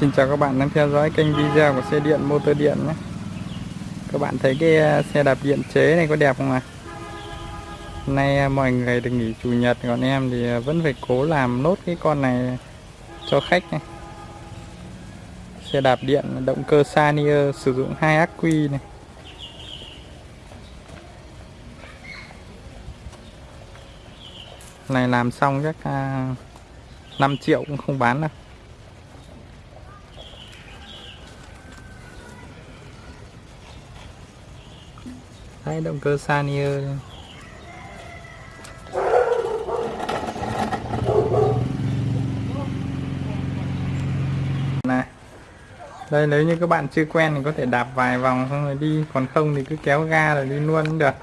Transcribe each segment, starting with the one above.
Xin chào các bạn đang theo dõi kênh video của xe điện, motor điện nhé. Các bạn thấy cái à, xe đạp điện chế này có đẹp không ạ? Hôm nay à, mọi người được nghỉ chủ nhật, còn em thì à, vẫn phải cố làm nốt cái con này cho khách này Xe đạp điện động cơ Sanier sử dụng hai ắc quy này. Này làm xong chắc 5 triệu cũng không bán đâu. Đấy, động cơ Sanier này đây nếu như các bạn chưa quen thì có thể đạp vài vòng xong rồi đi còn không thì cứ kéo ga rồi đi luôn cũng được.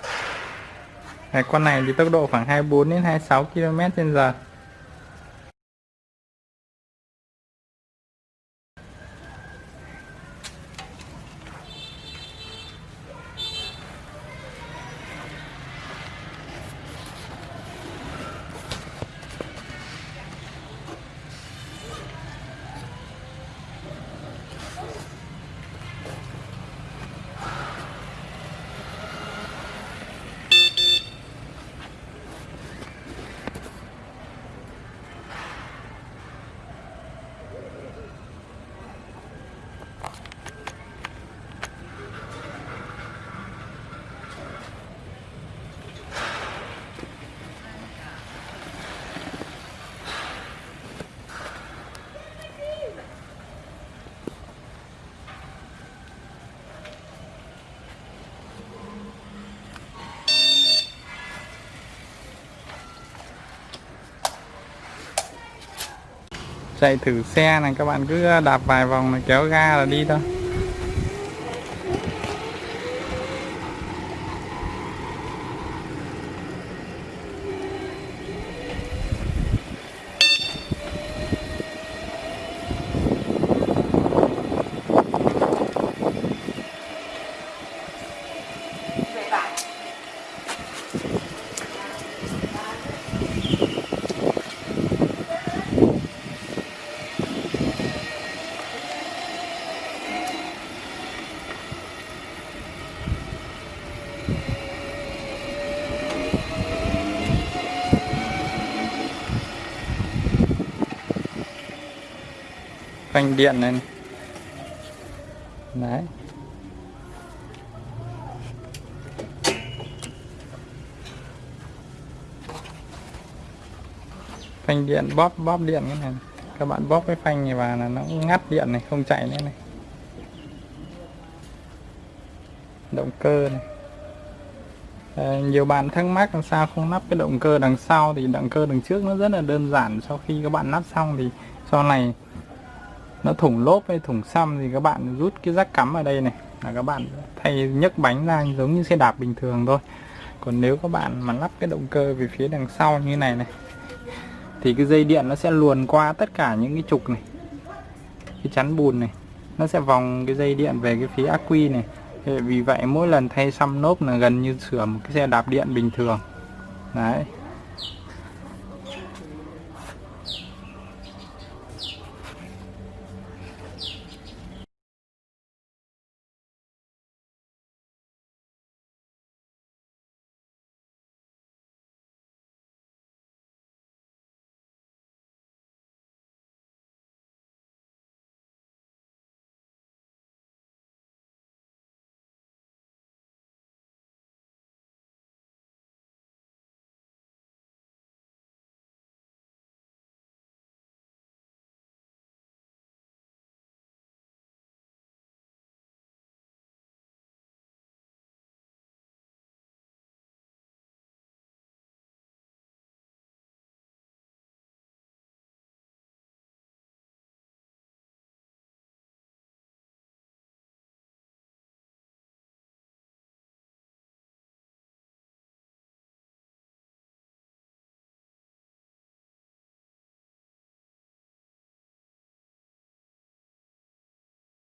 Này, con này thì tốc độ khoảng 24 đến 26 km h chạy thử xe này, các bạn cứ đạp vài vòng này, kéo ga là đi thôi. Phanh điện này, đấy. Phanh điện bóp bóp điện cái này các bạn bóp cái phanh này vào là nó ngắt điện này không chạy nữa này. Động cơ này. À, nhiều bạn thắc mắc làm sao không lắp cái động cơ đằng sau thì động cơ đằng trước nó rất là đơn giản. Sau khi các bạn lắp xong thì sau này nó thủng lốp hay thủng xăm thì các bạn rút cái rắc cắm ở đây này, là các bạn thay nhấc bánh ra giống như xe đạp bình thường thôi. Còn nếu các bạn mà lắp cái động cơ về phía đằng sau như này này, thì cái dây điện nó sẽ luồn qua tất cả những cái trục này, cái chắn bùn này. Nó sẽ vòng cái dây điện về cái phía ắc quy này. Vì vậy mỗi lần thay xăm lốp là gần như sửa một cái xe đạp điện bình thường. Đấy.